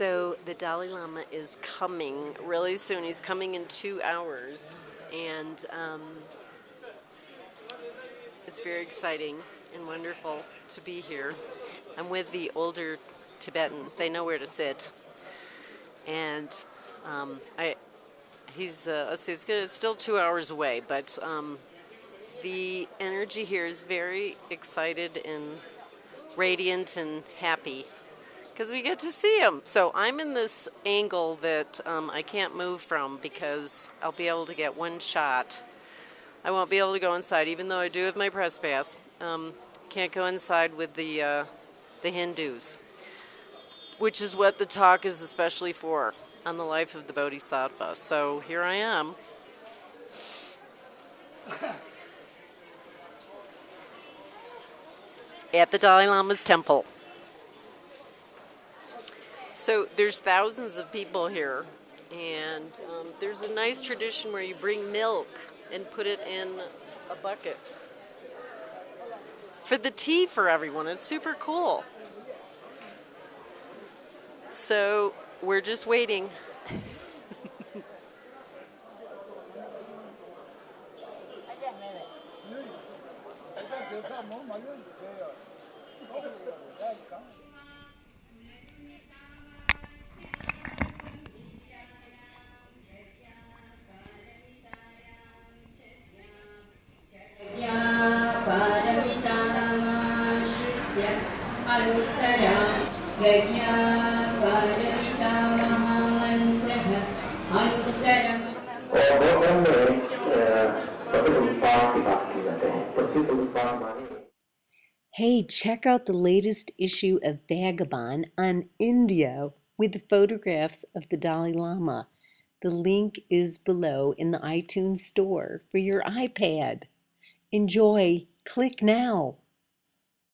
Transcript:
So the Dalai Lama is coming really soon. He's coming in two hours, and um, it's very exciting and wonderful to be here. I'm with the older Tibetans. They know where to sit, and um, I. He's uh, let's see, it's, it's still two hours away, but um, the energy here is very excited and radiant and happy because we get to see him. So I'm in this angle that um, I can't move from because I'll be able to get one shot. I won't be able to go inside, even though I do have my press pass. Um, can't go inside with the uh, the Hindus, which is what the talk is especially for on the life of the Bodhisattva. So here I am. At the Dalai Lama's temple. So there's thousands of people here, and um, there's a nice tradition where you bring milk and put it in a bucket for the tea for everyone. It's super cool. So we're just waiting. Hey, check out the latest issue of Vagabond on India with the photographs of the Dalai Lama. The link is below in the iTunes store for your iPad. Enjoy. Click now.